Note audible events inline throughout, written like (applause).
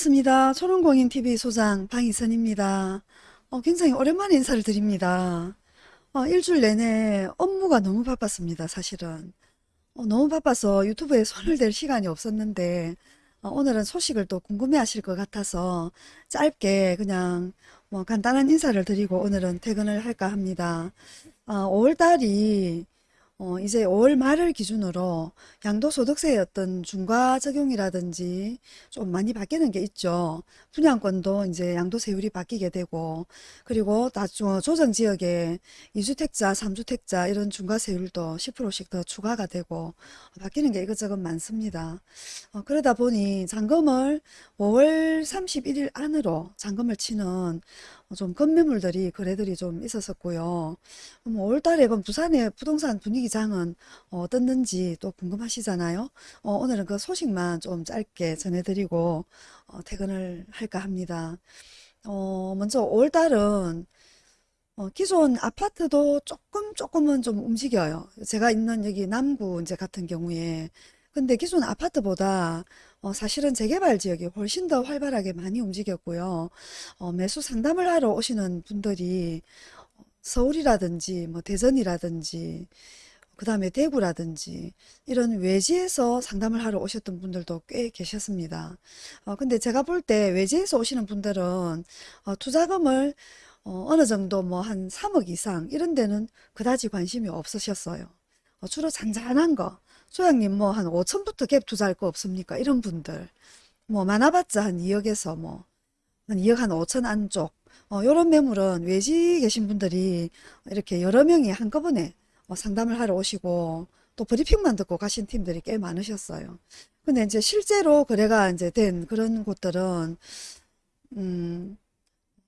반갑습니다. 초롱공인TV 소장 방희선입니다. 어, 굉장히 오랜만에 인사를 드립니다. 어, 일주일 내내 업무가 너무 바빴습니다. 사실은. 어, 너무 바빠서 유튜브에 손을 댈 시간이 없었는데 어, 오늘은 소식을 또 궁금해 하실 것 같아서 짧게 그냥 뭐 간단한 인사를 드리고 오늘은 퇴근을 할까 합니다. 5월달이 어, 이제 5월 말을 기준으로 양도소득세의 어떤 중과 적용이라든지 좀 많이 바뀌는 게 있죠. 분양권도 이제 양도세율이 바뀌게 되고, 그리고 다 조- 조정지역에 2주택자, 3주택자 이런 중과세율도 10%씩 더 추가가 되고, 바뀌는 게 이것저것 많습니다. 어, 그러다 보니 잔금을 5월 31일 안으로 잔금을 치는 어, 좀 급매물들이 거래들이 좀 있었었고요. 뭐 5월 달에 그럼 부산의 부동산 분위기장은 어, 어떻는지 또 궁금하시잖아요. 어, 오늘은 그 소식만 좀 짧게 전해드리고 어, 퇴근을 할까 합니다. 어, 먼저 5월 달은 어, 기존 아파트도 조금 조금은 좀 움직여요. 제가 있는 여기 남구 이제 같은 경우에 근데 기존 아파트보다 어, 사실은 재개발 지역이 훨씬 더 활발하게 많이 움직였고요. 어, 매수 상담을 하러 오시는 분들이 서울이라든지 뭐 대전이라든지 그 다음에 대구라든지 이런 외지에서 상담을 하러 오셨던 분들도 꽤 계셨습니다. 어, 근데 제가 볼 때 외지에서 오시는 분들은 어, 투자금을 어, 어느 정도 뭐 한 3억 이상 이런 데는 그다지 관심이 없으셨어요. 어, 주로 잔잔한 거. 소장님 뭐 한 5천부터 갭 투자할 거 없습니까? 이런 분들. 뭐 많아봤자 한 2억에서 뭐 한 2억 한 5천 안쪽. 어, 요런 매물은 외지 계신 분들이 이렇게 여러 명이 한꺼번에 어, 상담을 하러 오시고 또 브리핑만 듣고 가신 팀들이 꽤 많으셨어요. 근데 이제 실제로 거래가 이제 된 그런 곳들은 음,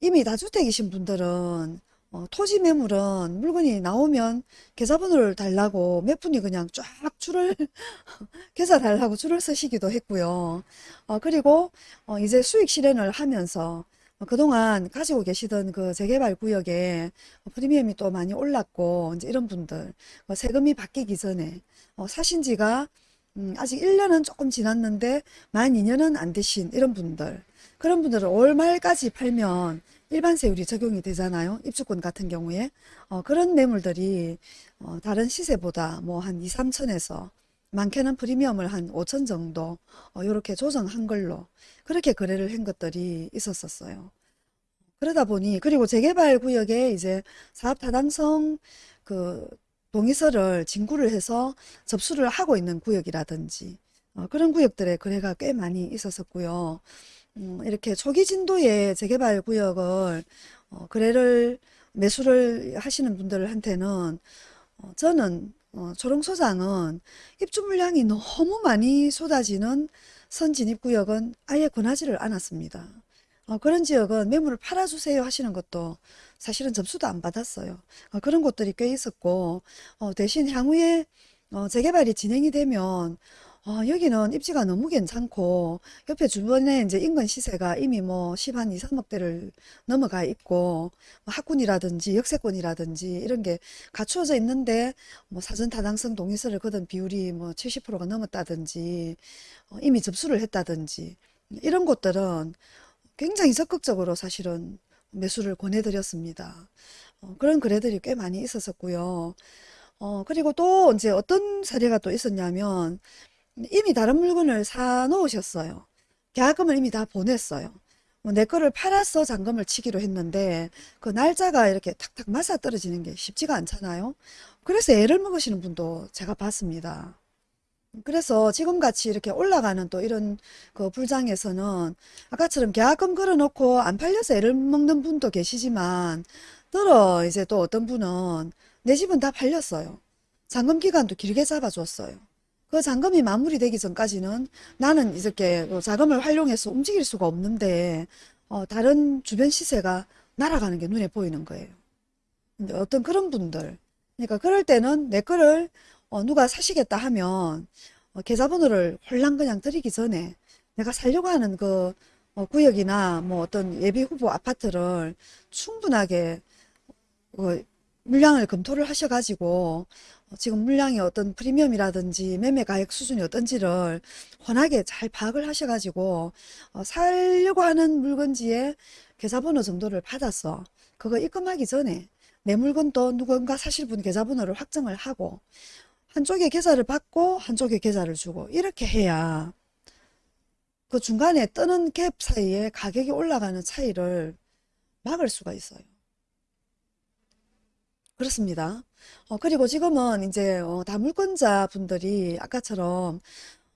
이미 다주택이신 분들은 어, 토지 매물은 물건이 나오면 계좌번호를 달라고 몇 분이 그냥 쫙 줄을 (laughs) 계좌 달라고 줄을 서시기도 했고요. 어, 그리고 어, 이제 수익 실현을 하면서 어, 그동안 가지고 계시던 그 재개발 구역에 프리미엄이 또 많이 올랐고 이제 이런 분들 어, 세금이 바뀌기 전에 어, 사신 지가 음, 아직 1년은 조금 지났는데 만 2년은 안 되신 이런 분들 그런 분들은 올 말까지 팔면 일반 세율이 적용이 되잖아요. 입주권 같은 경우에 어, 그런 매물들이 어, 다른 시세보다 뭐 한 2, 3천에서 많게는 프리미엄을 한 5천 정도 어, 이렇게 조정한 걸로 그렇게 거래를 한 것들이 있었었어요. 그러다 보니 그리고 재개발 구역에 이제 사업 타당성 그 동의서를 진구를 해서 접수를 하고 있는 구역이라든지 어, 그런 구역들의 거래가 꽤 많이 있었었고요. 음, 이렇게 초기 진도의 재개발 구역을 어, 거래를 매수를 하시는 분들한테는 어, 저는 어, 초롱소장은 입주 물량이 너무 많이 쏟아지는 선진입구역은 아예 권하지를 않았습니다. 어, 그런 지역은 매물을 팔아주세요 하시는 것도 사실은 접수도 안 받았어요. 어, 그런 곳들이 꽤 있었고 어, 대신 향후에 어, 재개발이 진행이 되면 어, 여기는 입지가 너무 괜찮고 옆에 주변에 이제 인근 시세가 이미 뭐 10 한 2, 3억대를 넘어가 있고 뭐 학군이라든지 역세권이라든지 이런 게 갖추어져 있는데 뭐 사전 타당성 동의서를 거둔 비율이 뭐 70%가 넘었다든지 어, 이미 접수를 했다든지 이런 곳들은 굉장히 적극적으로 사실은 매수를 권해드렸습니다. 어, 그런 거래들이 꽤 많이 있었었고요. 어, 그리고 또 이제 어떤 사례가 또 있었냐면 이미 다른 물건을 사 놓으셨어요. 계약금을 이미 다 보냈어요. 뭐내 거를 팔아서 잔금을 치기로 했는데 그 날짜가 이렇게 탁탁 맞아 떨어지는 게 쉽지가 않잖아요. 그래서 애를 먹으시는 분도 제가 봤습니다. 그래서 지금같이 이렇게 올라가는 또 이런 그 불장에서는 아까처럼 계약금 걸어놓고 안 팔려서 애를 먹는 분도 계시지만 들어 이제 또 어떤 분은 내 집은 다 팔렸어요. 잔금 기간도 길게 잡아줬어요. 그 잔금이 마무리되기 전까지는 나는 이렇게 그 자금을 활용해서 움직일 수가 없는데 어, 다른 주변 시세가 날아가는 게 눈에 보이는 거예요. 어떤 그런 분들 그러니까 그럴 때는 내 거를 어, 누가 사시겠다 하면 어, 계좌번호를 홀랑 그냥 드리기 전에 내가 살려고 하는 그 어, 구역이나 뭐 어떤 예비 후보 아파트를 충분하게 어, 물량을 검토를 하셔가지고 어, 지금 물량이 어떤 프리미엄이라든지 매매 가액 수준이 어떤지를 훤하게 잘 파악을 하셔가지고 어, 살려고 하는 물건지의 계좌번호 정도를 받았어. 그거 입금하기 전에 내 물건도 누군가 사실 분 계좌번호를 확정을 하고 한쪽에 계좌를 받고 한쪽에 계좌를 주고 이렇게 해야 그 중간에 뜨는 갭 사이에 가격이 올라가는 차이를 막을 수가 있어요. 그렇습니다. 어, 그리고 지금은 이제 어, 다 물권자 분들이 아까처럼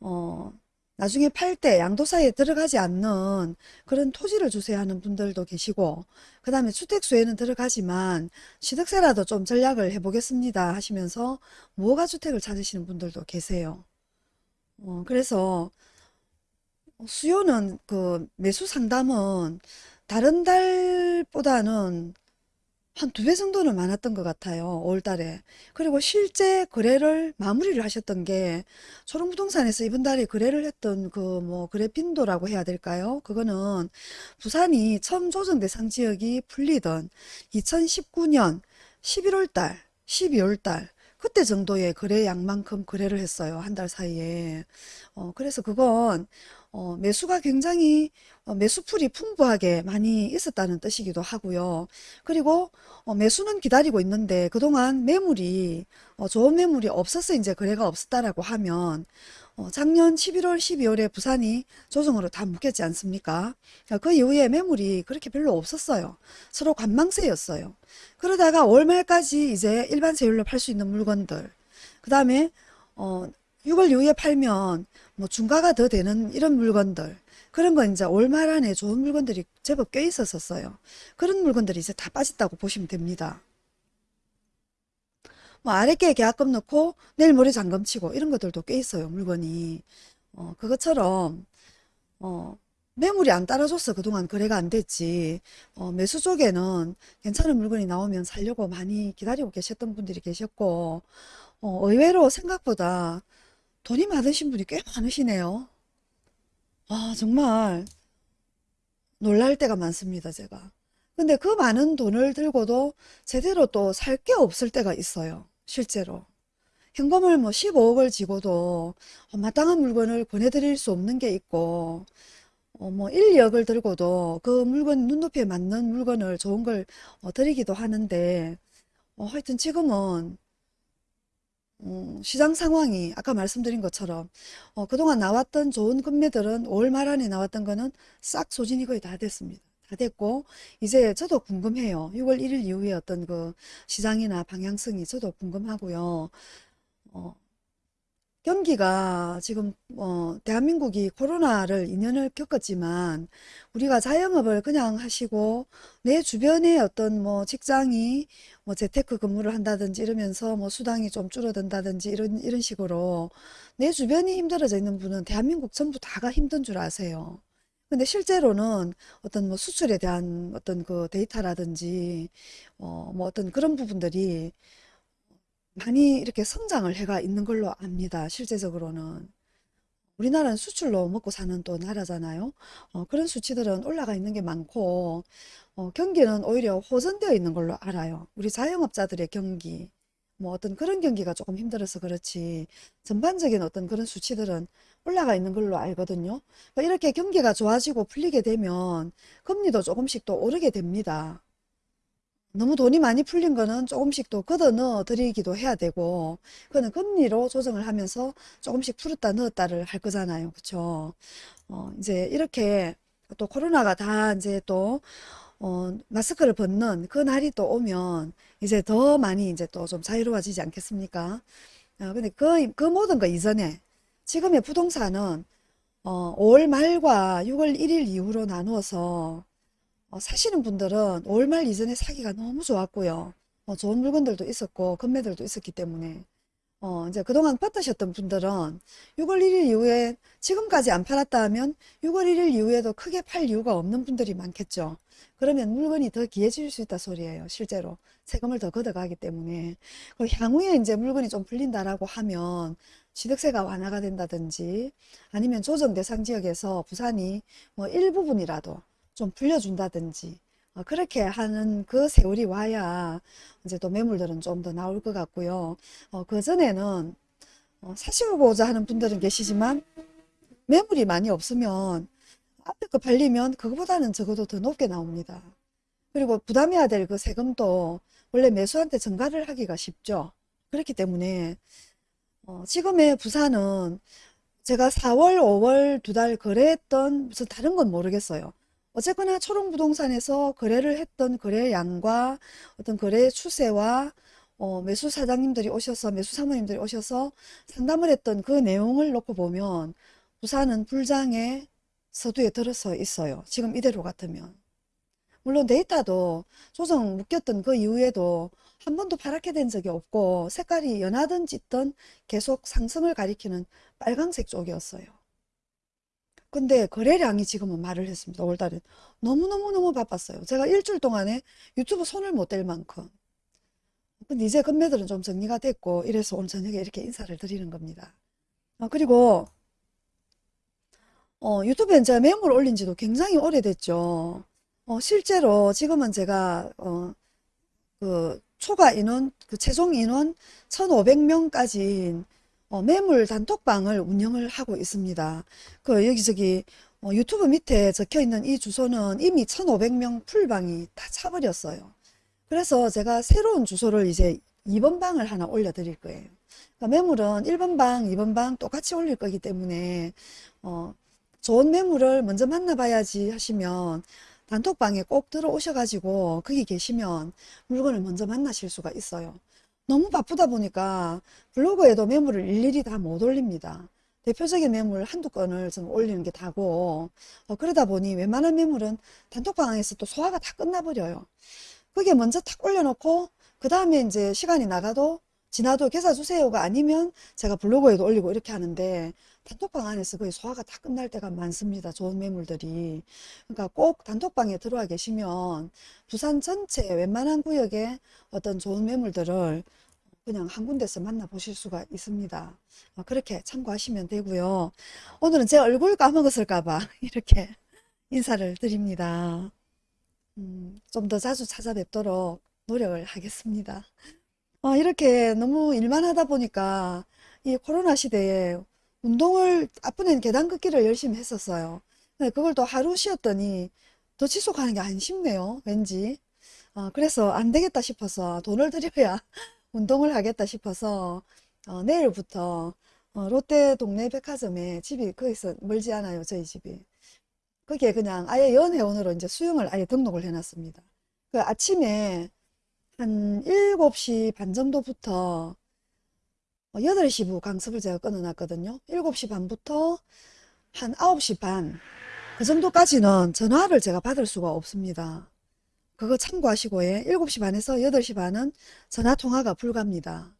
어, 나중에 팔 때 양도사에 들어가지 않는 그런 토지를 주세요 하는 분들도 계시고 그 다음에 주택수에는 들어가지만 취득세라도 좀 전략을 해보겠습니다 하시면서 무허가 주택을 찾으시는 분들도 계세요. 어, 그래서 수요는 그 매수 상담은 다른 달보다는 한 두 배 정도는 많았던 것 같아요. 5월 달에. 그리고 실제 거래를 마무리를 하셨던 게 초롱부동산에서 이번 달에 거래를 했던 그 뭐 거래 빈도라고 해야 될까요? 그거는 부산이 처음 조정 대상 지역이 풀리던 2019년 11월 달, 12월 달 그때 정도의 거래량만큼 거래를 했어요. 한 달 사이에. 어, 그래서 그건 어, 매수가 굉장히 어, 매수풀이 풍부하게 많이 있었다는 뜻이기도 하고요. 그리고 어, 매수는 기다리고 있는데 그동안 매물이 어, 좋은 매물이 없어서 이제 거래가 없었다라고 하면 어, 작년 11월, 12월에 부산이 조정으로 다 묶였지 않습니까? 그그 이후에 매물이 그렇게 별로 없었어요. 서로 관망세였어요. 그러다가 월 말까지 이제 일반 세율로 팔 수 있는 물건들, 그 다음에 어, 6월 이후에 팔면 뭐 중가가 더 되는 이런 물건들, 그런 거 이제 올말 안에 좋은 물건들이 제법 꽤 있었었어요. 그런 물건들이 이제 다 빠졌다고 보시면 됩니다. 뭐 아랫게 계약금 넣고 내일 모레 잔금 치고 이런 것들도 꽤 있어요. 물건이. 어, 그것처럼 어, 매물이 안 따라줘서 그동안 거래가 안 됐지. 어, 매수 쪽에는 괜찮은 물건이 나오면 살려고 많이 기다리고 계셨던 분들이 계셨고 어, 의외로 생각보다 돈이 많으신 분이 꽤 많으시네요. 아, 정말 놀랄 때가 많습니다, 제가. 근데 그 많은 돈을 들고도 제대로 또 살 게 없을 때가 있어요. 실제로. 현금을 뭐 15억을 지고도 어, 마땅한 물건을 권해드릴 수 없는 게 있고, 어, 뭐 1, 2억을 들고도 그 물건, 눈높이에 맞는 물건을 좋은 걸 어, 드리기도 하는데, 어, 하여튼 지금은 음, 시장 상황이 아까 말씀드린 것처럼 어, 그동안 나왔던 좋은 금매들은 5월 말 안에 나왔던 거는 싹 소진이 거의 다 됐습니다. 다 됐고 이제 저도 궁금해요. 6월 1일 이후에 어떤 그 시장이나 방향성이 저도 궁금하고요. 어, 경기가 지금 어, 대한민국이 코로나를 2년을 겪었지만 우리가 자영업을 그냥 하시고 내 주변에 어떤 뭐 직장이 뭐 재테크 근무를 한다든지 이러면서 뭐 수당이 좀 줄어든다든지 이런 이런 식으로 내 주변이 힘들어져 있는 분은 대한민국 전부 다가 힘든 줄 아세요. 근데 실제로는 어떤 뭐 수출에 대한 어떤 그 데이터라든지 어뭐 어떤 그런 부분들이 많이 이렇게 성장을 해가 있는 걸로 압니다. 실제적으로는. 우리나라는 수출로 먹고 사는 또 나라잖아요. 어, 그런 수치들은 올라가 있는 게 많고, 어, 경기는 오히려 호전되어 있는 걸로 알아요. 우리 자영업자들의 경기, 뭐 어떤 그런 경기가 조금 힘들어서 그렇지, 전반적인 어떤 그런 수치들은 올라가 있는 걸로 알거든요. 그러니까 이렇게 경기가 좋아지고 풀리게 되면 금리도 조금씩 또 오르게 됩니다. 너무 돈이 많이 풀린 거는 조금씩 또 걷어 넣어 드리기도 해야 되고 그거는 금리로 조정을 하면서 조금씩 풀었다 넣었다를 할 거잖아요. 그쵸? 어, 이제 이렇게 또 코로나가 다 이제 또 어, 마스크를 벗는 그 날이 또 오면 이제 더 많이 이제 또 좀 자유로워지지 않겠습니까? 어, 근데 그, 그 모든 거 이전에 지금의 부동산은 어, 5월 말과 6월 1일 이후로 나누어서 어, 사시는 분들은 5월 말 이전에 사기가 너무 좋았고요. 어, 좋은 물건들도 있었고 금매들도 있었기 때문에 어, 이제 그동안 받으셨던 분들은 6월 1일 이후에 지금까지 안 팔았다 하면 6월 1일 이후에도 크게 팔 이유가 없는 분들이 많겠죠. 그러면 물건이 더 귀해질 수 있다 소리예요. 실제로 세금을 더 걷어가기 때문에 그 향후에 이제 물건이 좀 풀린다라고 하면 취득세가 완화가 된다든지 아니면 조정 대상 지역에서 부산이 뭐 일부분이라도 좀 풀려준다든지 어, 그렇게 하는 그 세월이 와야 이제 또 매물들은 좀 더 나올 것 같고요. 어, 그 전에는 어, 사시고자 하는 분들은 계시지만 매물이 많이 없으면 앞에 거 팔리면 그거보다는 적어도 더 높게 나옵니다. 그리고 부담해야 될 그 세금도 원래 매수한테 전가를 하기가 쉽죠. 그렇기 때문에 어, 지금의 부산은 제가 4월, 5월 두 달 거래했던 무슨 다른 건 모르겠어요. 어쨌거나 초롱부동산에서 거래를 했던 거래량과 어떤 거래 추세와 어, 매수 사장님들이 오셔서 매수 사모님들이 오셔서 상담을 했던 그 내용을 놓고 보면 부산은 불장의 서두에 들어서 있어요. 지금 이대로 같으면. 물론 데이터도 조정 묶였던 그 이후에도 한 번도 파랗게 된 적이 없고 색깔이 연하든 짙든 계속 상승을 가리키는 빨강색 쪽이었어요. 근데 거래량이 지금은 말을 했습니다. 5월달에 너무너무너무 바빴어요. 제가 일주일 동안에 유튜브 손을 못 댈 만큼. 근데 이제 금매들은 좀 정리가 됐고 이래서 오늘 저녁에 이렇게 인사를 드리는 겁니다. 어, 그리고 어, 유튜브에 제가 매물 올린 지도 굉장히 오래됐죠. 어, 실제로 지금은 제가 어, 그 초과 인원, 그 최종 인원 1,500명까지 어, 매물 단톡방을 운영을 하고 있습니다. 그 여기저기 어, 유튜브 밑에 적혀 있는 이 주소는 이미 1,500명 풀방이 다 차버렸어요. 그래서 제가 새로운 주소를 이제 2번 방을 하나 올려드릴 거예요. 그러니까 매물은 1번 방, 2번 방 똑같이 올릴 거기 때문에 어, 좋은 매물을 먼저 만나봐야지 하시면 단톡방에 꼭 들어오셔가지고 거기 계시면 물건을 먼저 만나실 수가 있어요. 너무 바쁘다 보니까 블로그에도 매물을 일일이 다 못 올립니다. 대표적인 매물 한두 건을 좀 올리는 게 다고 어, 그러다 보니 웬만한 매물은 단톡방에서 또 소화가 다 끝나버려요. 그게 먼저 탁 올려놓고 그 다음에 이제 시간이 나가도 지나도 계사 주세요가 아니면 제가 블로그에도 올리고 이렇게 하는데 단톡방 안에서 거의 소화가 다 끝날 때가 많습니다. 좋은 매물들이. 그러니까 꼭 단톡방에 들어와 계시면 부산 전체 웬만한 구역에 어떤 좋은 매물들을 그냥 한 군데서 만나보실 수가 있습니다. 어, 그렇게 참고하시면 되고요. 오늘은 제 얼굴 까먹었을까봐 (laughs) 이렇게 인사를 드립니다. 음, 좀 더 자주 찾아뵙도록 노력을 하겠습니다. 어, 이렇게 너무 일만 하다 보니까 이 코로나 시대에 운동을 앞번에는 계단 걷기를 열심히 했었어요. 근데 그걸 또 하루 쉬었더니 더 지속하는 게 안 쉽네요. 왠지. 어, 그래서 안 되겠다 싶어서 돈을 들여야 (laughs) 운동을 하겠다 싶어서 어, 내일부터 어, 롯데 동네 백화점에 집이 거기서 멀지 않아요. 저희 집이. 거기에 그냥 아예 연회원으로 이제 수영을 아예 등록을 해놨습니다. 그 아침에 한 7시 반 정도부터 8시 부 강습을 제가 끊어놨거든요. 7시 반부터 한 9시 반, 그 정도까지는 전화를 제가 받을 수가 없습니다. 그거 참고하시고, 예. 7시 반에서 8시 반은 전화 통화가 불가합니다.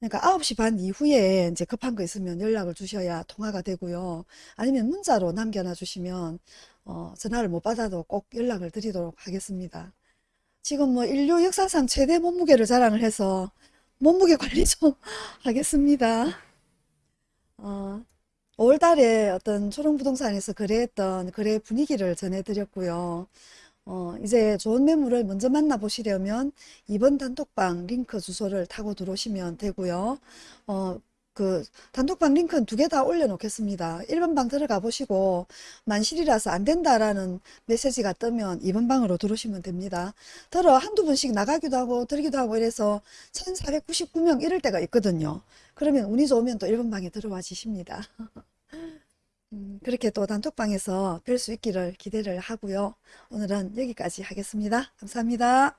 그러니까 9시 반 이후에 이제 급한 거 있으면 연락을 주셔야 통화가 되고요. 아니면 문자로 남겨놔 주시면 어, 전화를 못 받아도 꼭 연락을 드리도록 하겠습니다. 지금 뭐 인류 역사상 최대 몸무게를 자랑을 해서 몸무게 관리 (laughs) 좀 하겠습니다. 어, 5월 달에 어떤 초롱부동산에서 거래했던 거래 분위기를 전해드렸고요. 어, 이제 좋은 매물을 먼저 만나보시려면 이번 단톡방 링크 주소를 타고 들어오시면 되고요. 어, 그 단톡방 링크는 두 개 다 올려놓겠습니다. 1번 방 들어가 보시고 만실이라서 안 된다라는 메시지가 뜨면 2번 방으로 들어오시면 됩니다. 들어 한두 번씩 나가기도 하고 들기도 하고 이래서 1499명 이럴 때가 있거든요. 그러면 운이 좋으면 또 1번 방에 들어와 주십니다. (laughs) 음, 그렇게 또 단톡방에서 뵐 수 있기를 기대를 하고요. 오늘은 여기까지 하겠습니다. 감사합니다.